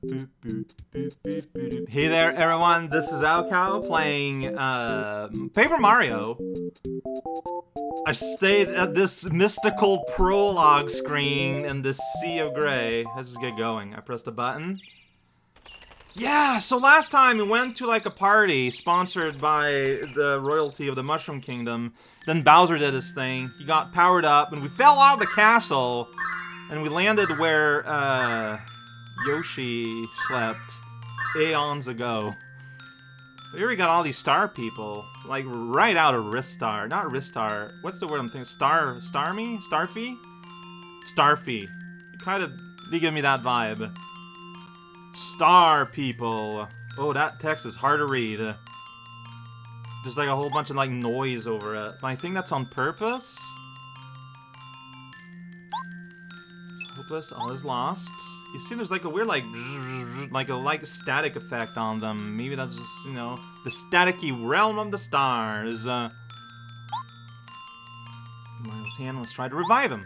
Hey there, everyone. This is raocow playing uh, Paper Mario. I stayed at this mystical prologue screen in this sea of gray. Let's just get going. I pressed a button. Yeah, so last time we went to like a party sponsored by the royalty of the Mushroom Kingdom. Then Bowser did his thing. He got powered up and we fell out of the castle. And we landed where uh, Yoshi slept aeons ago. But here we got all these star people. Like right out of Ristar. Not Ristar. What's the word I'm thinking? Star Starmie? Starfy? Starfy. Kind of they give me that vibe. Star people. Oh, that text is hard to read. There's like a whole bunch of like noise over it. But I think that's on purpose. Hopeless, all is lost. You see there's like a weird like like a like static effect on them. Maybe that's just, you know, the staticky realm of the stars. Uh Miles' hand was trying to revive him.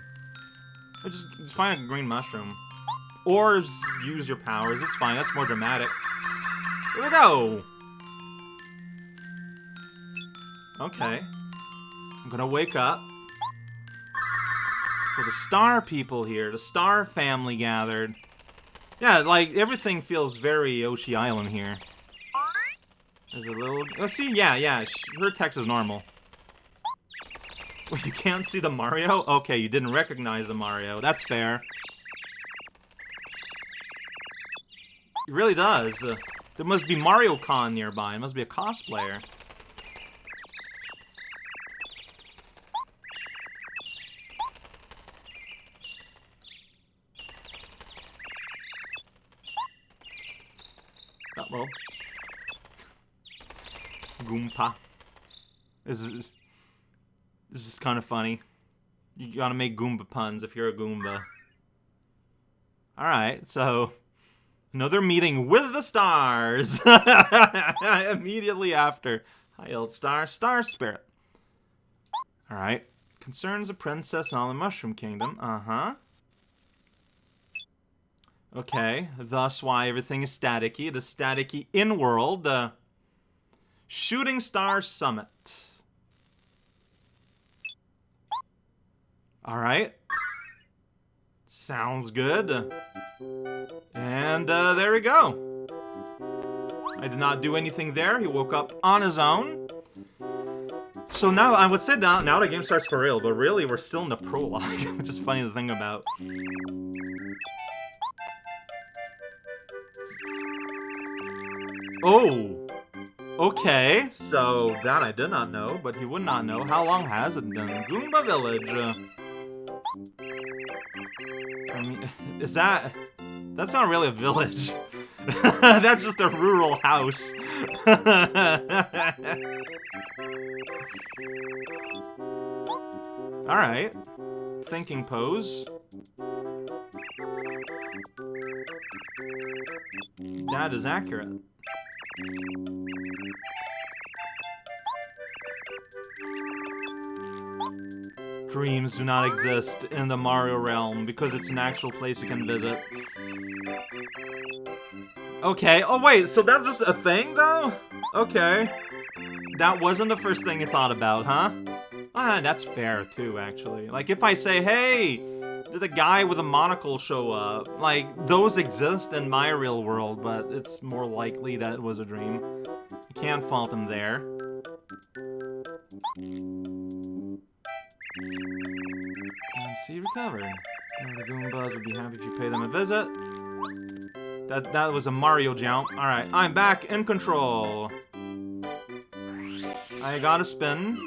Or just, just find a green mushroom. Or use your powers. It's fine. That's more dramatic. Here we go. Okay. I'm gonna wake up. So the star people here, the star family gathered. Yeah, like, everything feels very Yoshi Island here. There's a little... Let's see, yeah, yeah, her text is normal. Wait, you can't see the Mario? Okay, you didn't recognize the Mario. That's fair. It really does. Uh, there must be Mario Con nearby. It must be a cosplayer. Uh oh. Goomba. This is this is kind of funny. You gotta make Goomba puns if you're a Goomba. Alright, so Another meeting with the stars! Immediately after. Hi, old star. Star spirit. Alright. Concerns a princess on the Mushroom Kingdom. Uh-huh. Okay. Thus why everything is staticky. It is staticky in-world. Uh, Shooting Star Summit. Alright. Sounds good. And uh, there we go. I did not do anything there. He woke up on his own. So now, I would say now, now the game starts for real, but really we're still in the prologue, which is funny to think about. Oh! Okay, so that I did not know, but he would not know. How long has it been? Goomba Village. Is that... That's not really a village. That's just a rural house. Alright. Thinking pose. That is accurate. Dreams do not exist in the Mario realm because it's an actual place you can visit. Okay, oh wait, so that's just a thing though? Okay. That wasn't the first thing you thought about, huh? Ah, that's fair too, actually. Like if I say, hey, did a guy with a monocle show up? Like, those exist in my real world, but it's more likely that it was a dream. You can't fault him there. Recovered. And the Goombas would be happy if you pay them a visit. That that was a Mario jump. Alright, I'm back in control. I got a spin.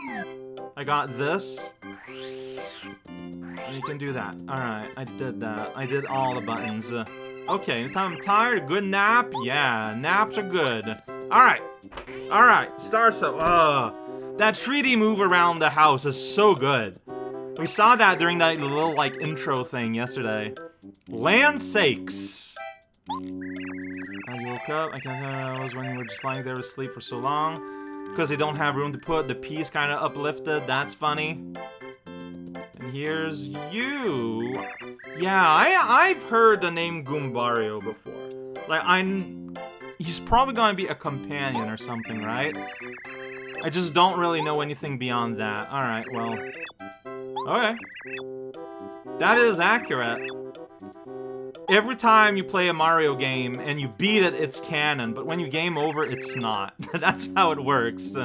I got this. You can do that. Alright, I did that. I did all the buttons. Okay, I'm tired. Good nap? Yeah, naps are good. Alright. Alright, star so. Uh, that 3D move around the house is so good. We saw that during that little, like, intro thing yesterday. Land sakes. I woke up. I guess I was when we were just lying there asleep for so long. Because they don't have room to put the piece kind of uplifted. That's funny. And here's you. Yeah, I, I've heard the name Goombario before. Like, I'm... He's probably gonna be a companion or something, right? I just don't really know anything beyond that. Alright, well... Okay. That is accurate. Every time you play a Mario game and you beat it, it's canon, but when you game over, it's not. That's how it works.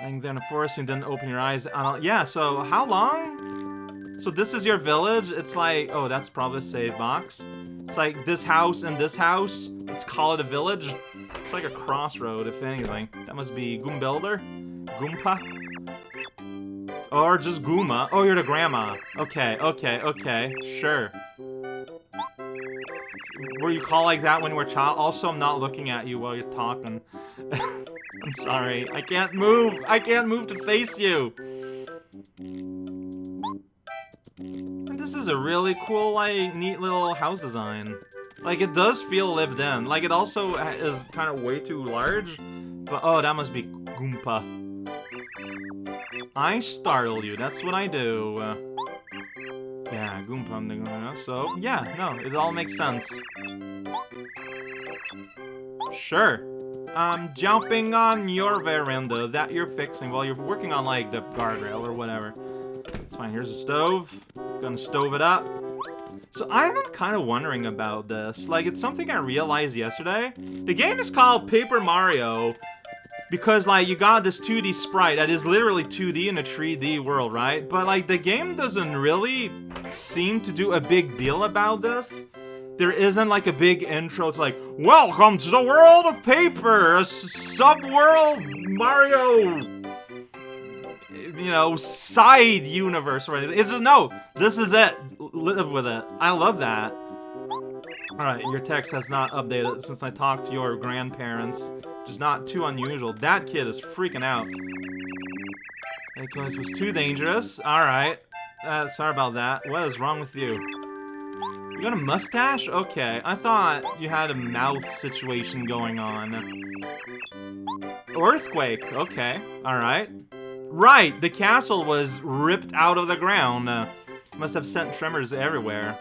And then, of course, you didn't open your eyes. yeah, so how long? So this is your village? It's like, oh, that's probably a save box. It's like this house and this house. Let's call it a village. It's like a crossroad, if anything. That must be Goombelder? Goompa? Or just Gooma. Oh, you're the grandma. Okay, okay, okay. Sure. Were you call like that when you were child? Also, I'm not looking at you while you're talking. I'm sorry. I can't move. I can't move to face you. This is a really cool, like, neat little house design. Like, it does feel lived in. Like, it also is kind of way too large. But, oh, that must be Goompa. I startle you. That's what I do. Yeah, Goompa. So, yeah, no, it all makes sense. Sure. I'm jumping on your veranda that you're fixing while you're working on, like, the guardrail or whatever. It's fine. Here's a stove. Gonna stove it up. So I've been kind of wondering about this. Like, it's something I realized yesterday. The game is called Paper Mario because, like, you got this 2D sprite that is literally 2D in a 3D world, right? But, like, the game doesn't really seem to do a big deal about this there isn't like a big intro. It's like, welcome to the world of paper, a sub-world Mario, you know, side universe or anything. It's just, no, this is it. Live with it. I love that. Alright, your text has not updated since I talked to your grandparents. Is not too unusual. That kid is freaking out. This was too dangerous. Alright. Uh, sorry about that. What is wrong with you? You got a mustache? Okay, I thought you had a mouth situation going on. Earthquake, okay, alright. Right, the castle was ripped out of the ground. Uh, must have sent tremors everywhere.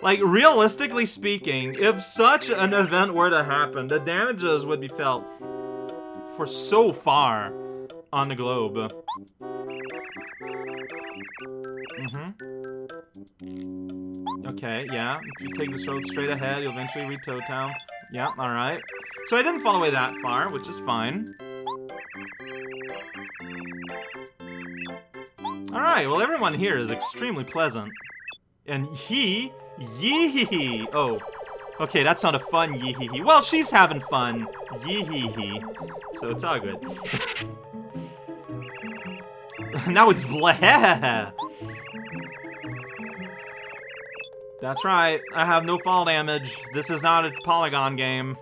Like, realistically speaking, if such an event were to happen, the damages would be felt for so far on the globe. Mm-hmm. Okay, yeah. If you take this road straight ahead, you'll eventually reach Toad Town. Yeah, alright. So I didn't fall away that far, which is fine. Alright, well everyone here is extremely pleasant. And he, yee Oh, okay, that's not a fun yee hee hee. Well, she's having fun, yee hee hee. So it's all good. now it's blah. That's right, I have no fall damage. This is not a polygon game.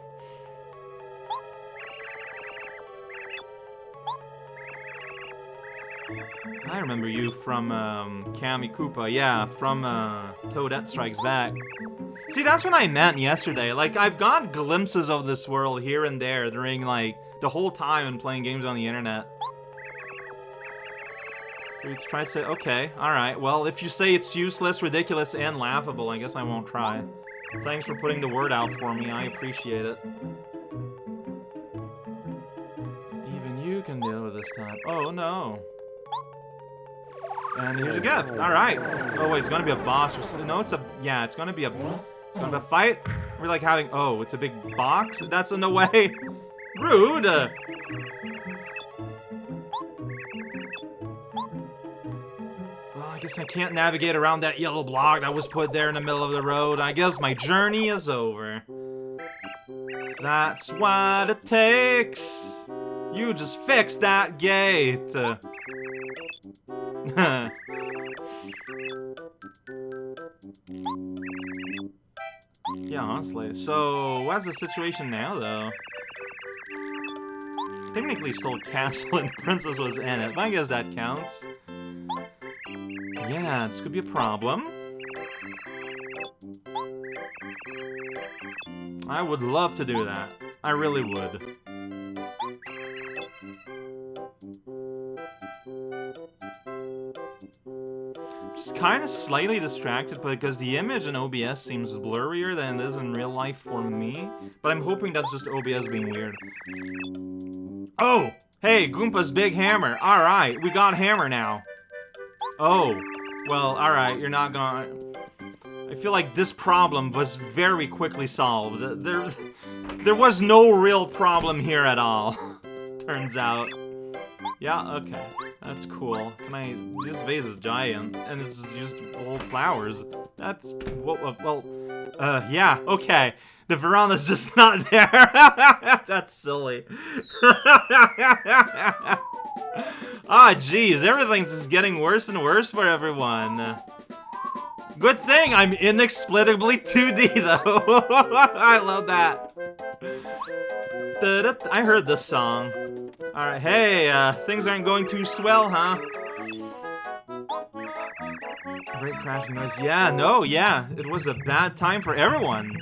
I remember you from um, Kammy Koopa, yeah, from uh, Toadette Strikes Back. See, that's what I meant yesterday. Like, I've got glimpses of this world here and there during, like, the whole time in playing games on the internet. Let's try to say, okay, alright. Well, if you say it's useless, ridiculous, and laughable, I guess I won't try. Thanks for putting the word out for me, I appreciate it. Even you can deal with this time. Oh, no. And here's a gift, alright. Oh, wait, it's gonna be a boss or No, it's a, yeah, it's gonna be a, it's gonna be a fight. We're like having, oh, it's a big box? That's in the way. Rude! Well, I guess I can't navigate around that yellow block that was put there in the middle of the road. I guess my journey is over. That's what it takes. You just fix that gate. yeah, honestly. So, what's the situation now, though? Technically, stole castle and princess was in it, but I guess that counts. Yeah, this could be a problem. I would love to do that. I really would. Kind of slightly distracted because the image in OBS seems blurrier than it is in real life for me. But I'm hoping that's just OBS being weird. Oh! Hey, Goompa's big hammer. Alright, we got hammer now. Oh. Well, alright, you're not gonna... I feel like this problem was very quickly solved. There, there was no real problem here at all, turns out. Yeah, okay. That's cool. Can I... This vase is giant, and it's just old flowers. That's... Well, well uh, yeah, okay. The veranda's just not there. That's silly. ah, jeez, everything's just getting worse and worse for everyone. Good thing I'm inexplicably 2D, though. I love that. I heard this song. Alright, hey, uh, things aren't going too swell, huh? Great crashing noise. Yeah, no, yeah. It was a bad time for everyone.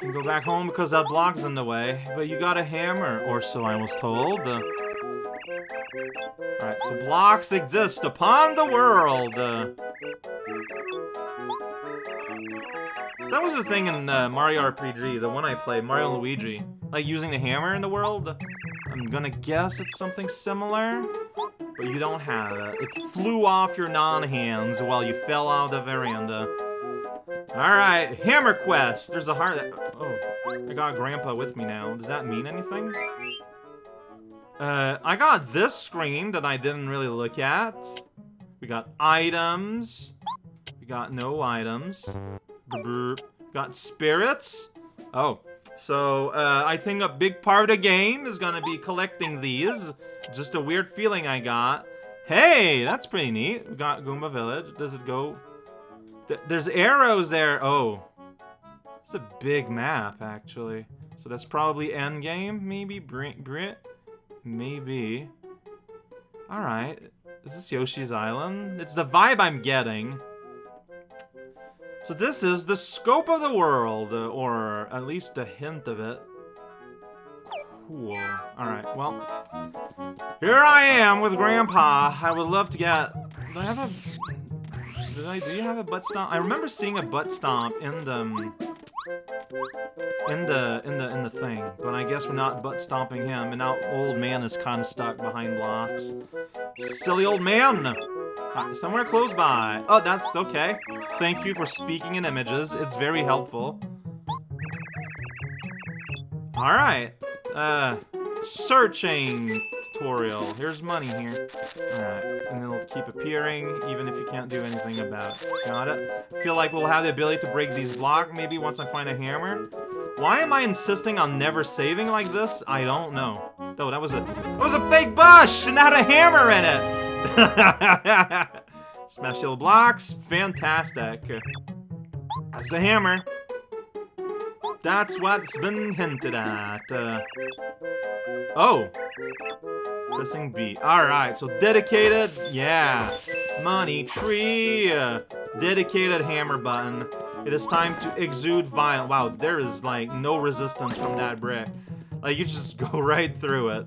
Can go back home because that block's in the way. But you got a hammer, or so I was told. Uh, Alright, so blocks exist upon the world. Uh, that was the thing in uh, Mario RPG, the one I play, Mario Luigi. Like, using the hammer in the world. I'm gonna guess it's something similar, but you don't have it. It flew off your non-hands while you fell out of the veranda. Alright, Hammer Quest! There's a heart. Oh, I got Grandpa with me now. Does that mean anything? Uh, I got this screen that I didn't really look at. We got items. We got no items. Got spirits. Oh, so uh, I think a big part of the game is gonna be collecting these. Just a weird feeling I got. Hey, that's pretty neat. We got Goomba Village. Does it go? Th there's arrows there. Oh, it's a big map actually. So that's probably end game, maybe. Brit, Brit. Maybe. Alright. Is this Yoshi's Island? It's the vibe I'm getting. So this is the scope of the world, uh, or at least a hint of it. Cool. Alright, well. Here I am with Grandpa. I would love to get... Do I have a... Did I... Do you have a butt stomp? I remember seeing a butt stomp in the... Um, in the in the in the thing, but I guess we're not butt stomping him, and now old man is kind of stuck behind blocks. Silly old man! Uh, somewhere close by. Oh, that's okay. Thank you for speaking in images. It's very helpful. Alright. Uh, searching tutorial. Here's money here. Alright, and it'll keep appearing even if you can't do anything about it. Got it? feel like we'll have the ability to break these blocks maybe once I find a hammer. Why am I insisting on never saving like this? I don't know. Though that was a that was a fake bush and had a hammer in it. Smash yellow blocks, fantastic. That's a hammer. That's what's been hinted at. Uh, oh. Pressing B. Alright, so dedicated, yeah. Money tree. Uh, dedicated hammer button. It is time to exude violence. Wow, there is like no resistance from that brick. Like you just go right through it.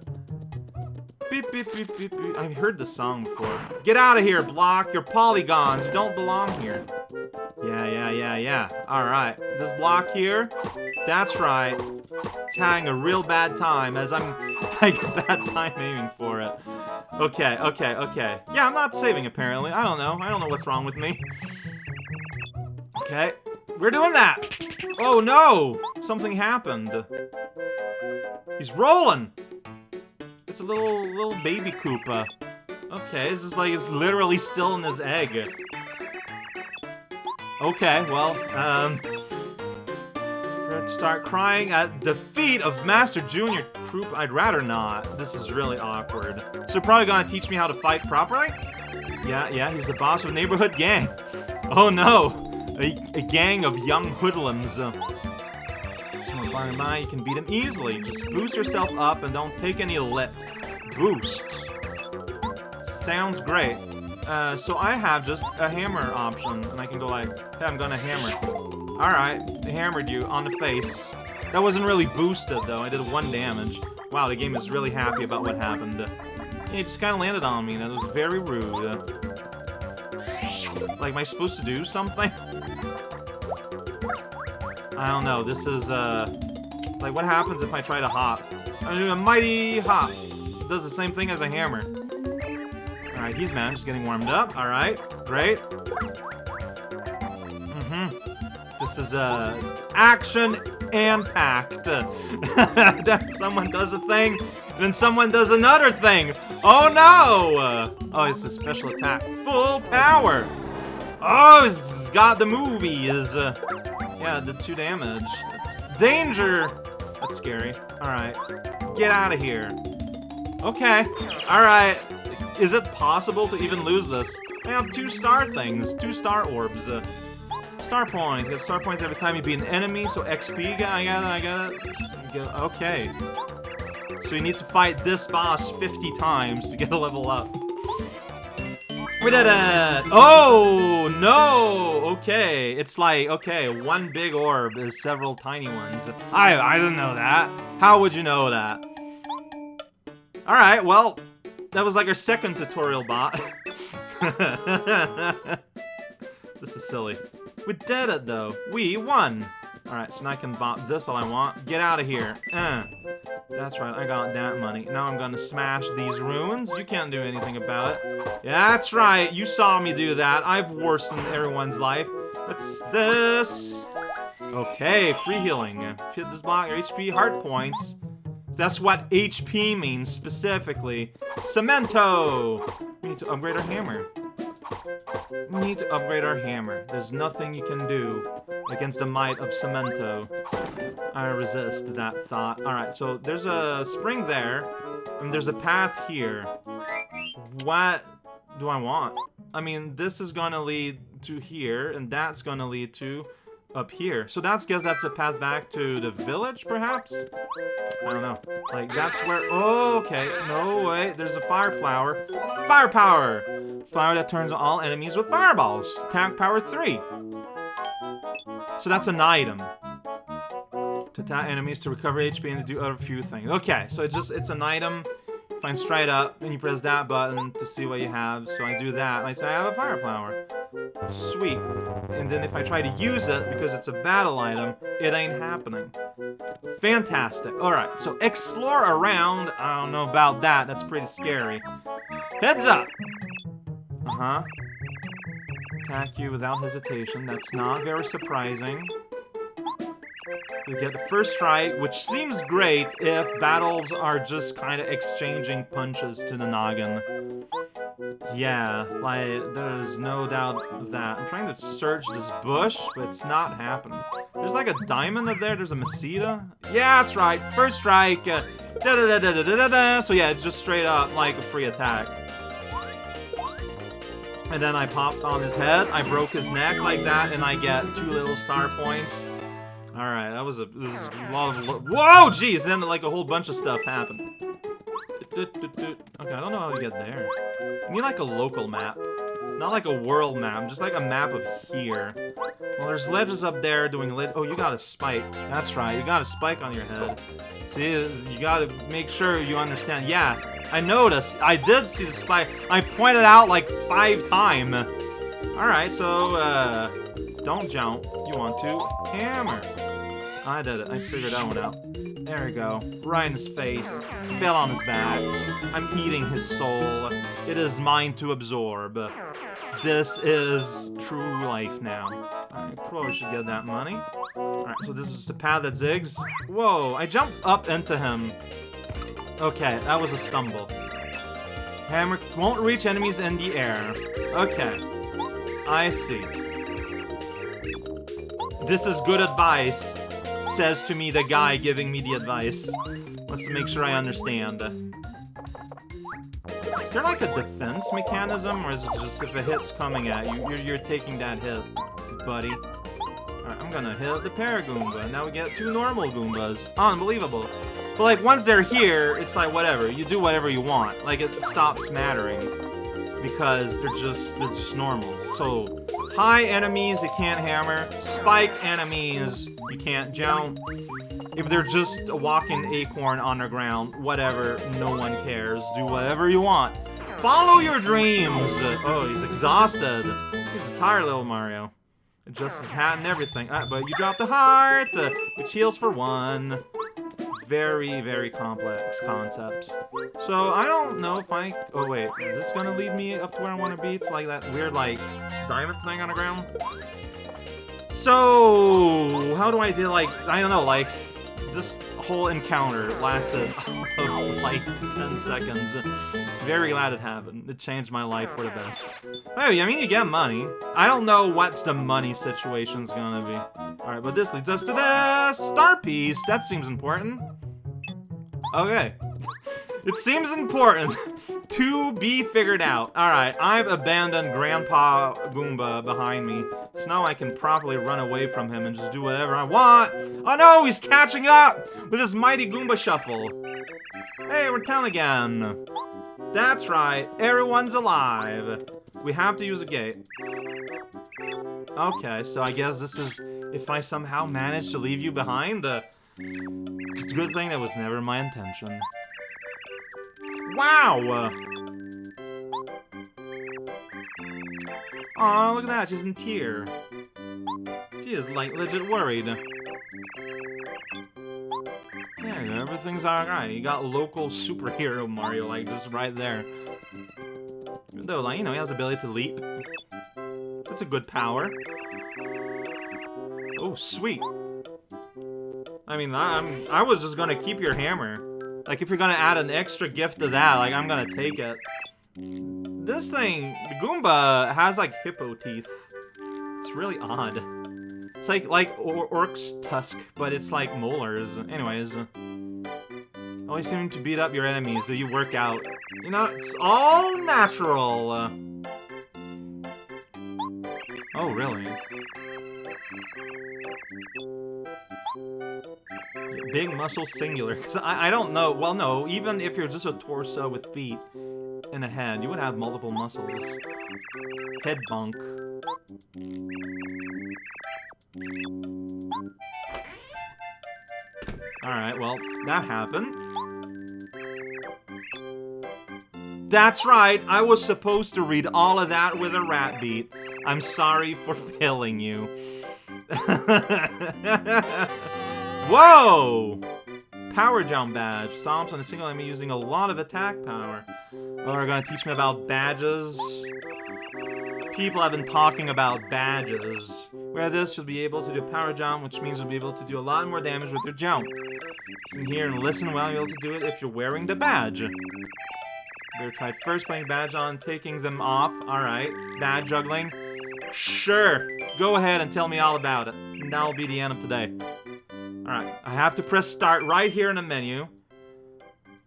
Beep, beep, beep, beep, beep. I've heard this song before. Get out of here, block. You're polygons. You don't belong here. Yeah, yeah, yeah, yeah. Alright. This block here, that's right. It's having a real bad time as I'm having a bad time aiming for it. Okay, okay, okay. Yeah, I'm not saving apparently. I don't know. I don't know what's wrong with me. Okay. We're doing that! Oh no! Something happened. He's rolling! It's a little, little baby Koopa. Okay, this is like, it's literally still in his egg. Okay, well, um... Start crying at defeat of Master Junior Troop. I'd rather not. This is really awkward. So probably gonna teach me how to fight properly? Yeah, yeah, he's the boss of a neighborhood gang. Oh no! A, a gang of young hoodlums. You can beat him easily. Just boost yourself up and don't take any lip. Boost. Sounds great. Uh, so I have just a hammer option, and I can go like, hey, I'm gonna hammer. Alright, hammered you on the face. That wasn't really boosted, though. I did one damage. Wow, the game is really happy about what happened. It just kind of landed on me, and it was very rude. Like, am I supposed to do something? I don't know. This is, uh... Like, what happens if I try to hop? I do a mighty hop. Does the same thing as a hammer. Alright, he's man. Just getting warmed up. Alright, great. Mm-hmm. This is, uh, action and packed. someone does a thing, then someone does another thing. Oh no! oh, it's a special attack. Full power. Oh, he's got the movies. Uh, yeah, the two damage. Danger. That's scary. All right, get out of here. Okay. All right. Is it possible to even lose this? I have two star things, two star orbs. Uh, star points. You get star points every time you beat an enemy, so XP. I got it. I got it. Okay. So you need to fight this boss 50 times to get a level up. We did it! Oh, no! Okay, it's like, okay, one big orb is several tiny ones. I, I didn't know that. How would you know that? Alright, well, that was like our second tutorial bot. this is silly. We did it, though. We won! Alright, so now I can bop this all I want. Get out of here. Uh. That's right, I got that money. Now I'm gonna smash these ruins. You can't do anything about it. Yeah, that's right, you saw me do that. I've worsened everyone's life. What's this? Okay, free healing. Hit this block, your HP heart points. That's what HP means specifically. Cemento! We need to upgrade our hammer. Need to upgrade our hammer. There's nothing you can do against the might of Cemento. I resist that thought. Alright, so there's a spring there, and there's a path here. What do I want? I mean, this is gonna lead to here, and that's gonna lead to up here. So that's guess that's a path back to the village, perhaps? I don't know. Like, that's where... Oh, okay. No way. There's a fire flower. Fire power! Flower that turns all enemies with fireballs. Attack power 3. So that's an item. To attack enemies to recover HP and to do a few things. Okay, so it's just, it's an item. Find straight up, and you press that button to see what you have. So I do that, and I say I have a fire flower. Sweet. And then if I try to use it, because it's a battle item, it ain't happening. Fantastic. Alright, so explore around. I don't know about that. That's pretty scary. Heads up! Uh-huh. Attack you without hesitation. That's not very surprising. We get the first strike, which seems great if battles are just kind of exchanging punches to the noggin. Yeah, like, there's no doubt that. I'm trying to search this bush, but it's not happening. There's like a diamond up there, there's a Meseta. Yeah, that's right, first strike. Uh, da -da -da -da -da -da -da. So yeah, it's just straight up like a free attack. And then I popped on his head, I broke his neck like that, and I get two little star points. Alright, that was a, was a lot of... Whoa, jeez! Then, like, a whole bunch of stuff happened. Okay, I don't know how to get there. I need, like, a local map. Not like a world map, just like a map of here. Well, there's ledges up there doing lid- Oh, you got a spike. That's right, you got a spike on your head. See, you gotta make sure you understand. Yeah, I noticed. I did see the spike. I pointed out like five times. Alright, so, uh... Don't jump. You want to hammer. I did it. I figured that one out. There we go. Right in his face. Fell on his back. I'm eating his soul. It is mine to absorb. This is true life now. I probably should get that money. Alright, so this is the path that zigs. Whoa, I jumped up into him. Okay, that was a stumble. Hammer won't reach enemies in the air. Okay. I see. This is good advice says to me the guy giving me the advice. Wants to make sure I understand. Is there like a defense mechanism, or is it just if a hit's coming at you, you're, you're taking that hit, buddy? Alright, I'm gonna hit the Paragoomba. Now we get two normal Goombas. Unbelievable. But like, once they're here, it's like, whatever. You do whatever you want. Like, it stops mattering. Because they're just, they're just normal. So, high enemies, you can't hammer. Spike enemies, you can't jump. If they're just a walking acorn on the ground, whatever, no one cares. Do whatever you want. Follow your dreams! Oh, he's exhausted. He's a tired little Mario. Adjusts his hat and everything. Uh, but you dropped the heart, uh, which heals for one. Very, very complex concepts. So, I don't know if I... Oh, wait. Is this gonna lead me up to where I want to be? It's like that weird, like, diamond thing on the ground? So, how do I do, like, I don't know, like, this whole encounter lasted like 10 seconds. Very glad it happened. It changed my life for the best. Hey, I mean, you get money. I don't know what's the money situation's gonna be. Alright, but this leads us to the star piece. That seems important. Okay. It seems important to be figured out. Alright, I've abandoned Grandpa Goomba behind me, so now I can properly run away from him and just do whatever I want. Oh no, he's catching up with his mighty Goomba shuffle. Hey, we're 10 again. That's right, everyone's alive. We have to use a gate. Okay, so I guess this is if I somehow manage to leave you behind. Uh, it's a good thing that was never my intention. Wow! Oh, look at that, she's in tear. She is, like, legit worried. Yeah, everything's alright. You got local superhero Mario, like, just right there. Even though, like, you know, he has the ability to leap. That's a good power. Oh, sweet. I mean, I'm, I was just gonna keep your hammer. Like, if you're gonna add an extra gift to that, like, I'm gonna take it. This thing, the Goomba, has, like, hippo teeth. It's really odd. It's like, like or Orc's tusk, but it's like molars. Anyways. Always seem to beat up your enemies, so you work out. You know, it's all natural. Oh, really? Big muscle singular, because I, I don't know. Well, no, even if you're just a torso with feet and a head, you would have multiple muscles. Head bonk. Alright, well, that happened. That's right, I was supposed to read all of that with a rat beat. I'm sorry for failing you. Whoa! Power jump badge. Stomps on a single enemy using a lot of attack power. Oh, they're gonna teach me about badges. People have been talking about badges. Where this, you'll be able to do power jump, which means you'll be able to do a lot more damage with your jump. Sit here and listen while you'll be able to do it if you're wearing the badge. Better try first playing badge on, taking them off. Alright. Badge juggling. Sure. Go ahead and tell me all about it. And that'll be the end of today. Alright, I have to press start right here in the menu.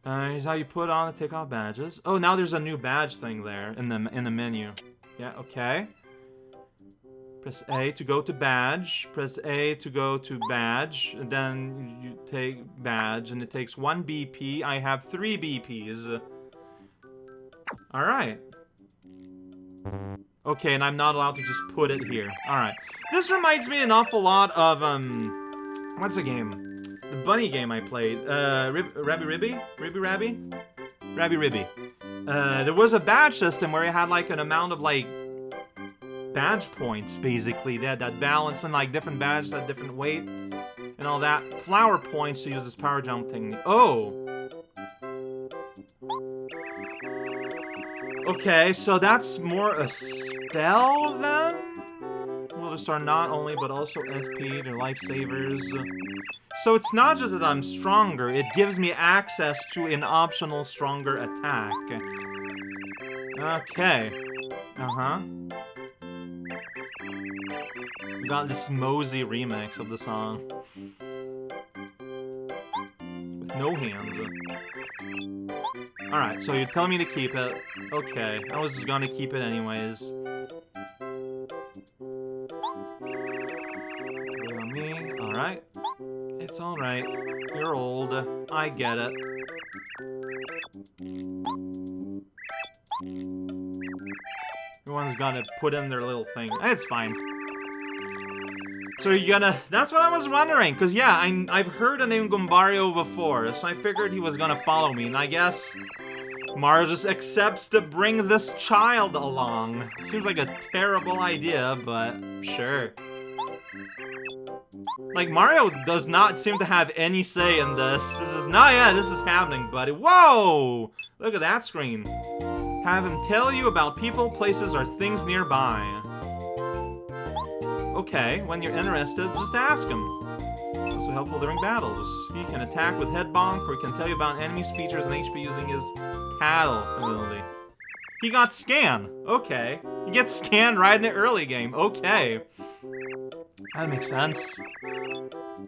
Uh, here's how you put on and take off badges. Oh, now there's a new badge thing there in the in the menu. Yeah, okay. Press A to go to badge. Press A to go to badge. And then you take badge, and it takes one BP. I have three BPs. Alright. Okay, and I'm not allowed to just put it here. Alright. This reminds me an awful lot of, um... What's the game? The bunny game I played. Uh, Rib Rabby Ribby? Ribby Rabby? Rabi-Ribi. Uh, there was a badge system where you had like an amount of like badge points, basically. They had that balance and like different badges had different weight and all that. Flower points to use this power jump thing. Oh! Okay, so that's more a spell then? Are not only but also FP, they're lifesavers. So it's not just that I'm stronger, it gives me access to an optional stronger attack. Okay. Uh-huh. We got this Mosey remix of the song. With no hands. Alright, so you're telling me to keep it. Okay, I was just gonna keep it anyways. I get it. Everyone's gonna put in their little thing. It's fine. So you're gonna... That's what I was wondering, because yeah, I, I've heard the name Goombario before, so I figured he was gonna follow me, and I guess Mario just accepts to bring this child along. Seems like a terrible idea, but sure. Like, Mario does not seem to have any say in this. This is not, yeah, this is happening, buddy. Whoa! Look at that screen. Have him tell you about people, places, or things nearby. Okay, when you're interested, just ask him. Also helpful during battles. He can attack with head bonk, or he can tell you about enemies' features and HP using his tattle ability. He got scan. Okay. He gets scanned right in the early game. Okay. That makes sense.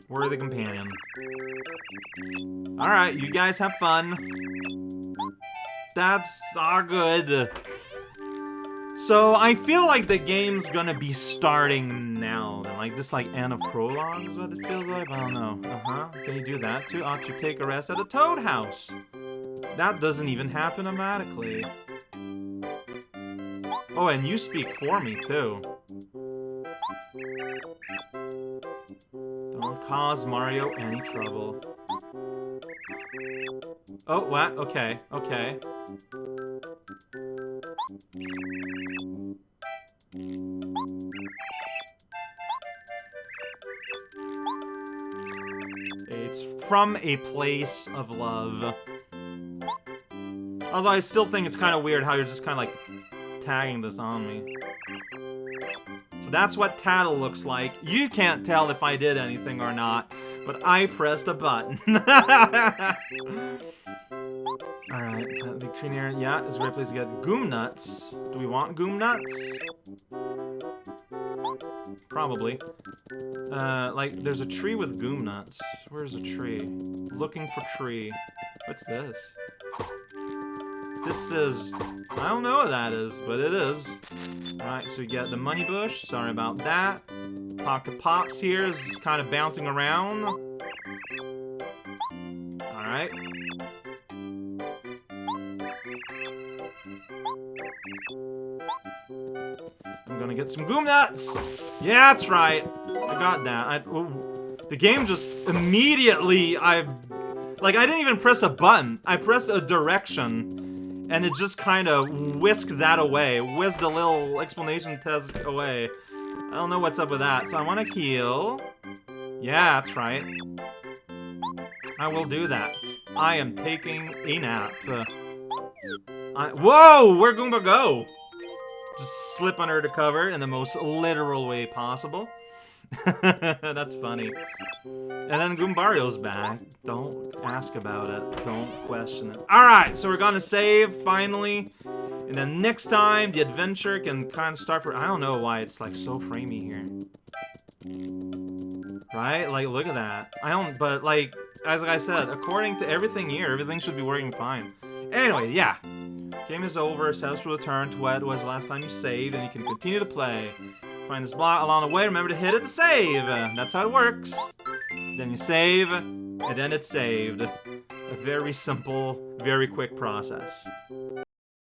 We're the companion. Alright, you guys have fun. That's all good. So I feel like the game's gonna be starting now. Like this like end of prologue is what it feels like. I don't know. Uh-huh. Can you do that too? Ought to take a rest at a toad house. That doesn't even happen automatically. Oh, and you speak for me too. Cause Mario any trouble. Oh, what? Okay, okay. It's from a place of love. Although I still think it's kind of weird how you're just kind of like tagging this on me. That's what Tattle looks like. You can't tell if I did anything or not, but I pressed a button. Alright, Victrinier, yeah, is a great place to get Goomnuts. Do we want Goomnuts? Probably. Uh, like, there's a tree with Goomnuts. Where's a tree? Looking for tree. What's this? This is... I don't know what that is, but it is. Alright, so we get the money bush. Sorry about that. Pocket Pops here is just kind of bouncing around. Alright. I'm gonna get some Goomnuts! Yeah, that's right! I got that. I, the game just immediately, I... Like, I didn't even press a button. I pressed a direction, and it just kind of whisked that away. Whizzed a little explanation test away. I don't know what's up with that, so I want to heal. Yeah, that's right. I will do that. I am taking a nap. Uh, I, whoa! Where'd Goomba go? Just slip under the cover in the most literal way possible. That's funny. And then Goombario's back. Don't ask about it. Don't question it. Alright, so we're gonna save, finally. And then next time, the adventure can kind of start for... I don't know why it's, like, so framey here. Right? Like, look at that. I don't... But, like, as I said, according to everything here, everything should be working fine. Anyway, yeah. Game is over, will return to what it was last time you saved, and you can continue to play. Find this block along the way, remember to hit it to save. That's how it works. Then you save, and then it's saved. A very simple, very quick process.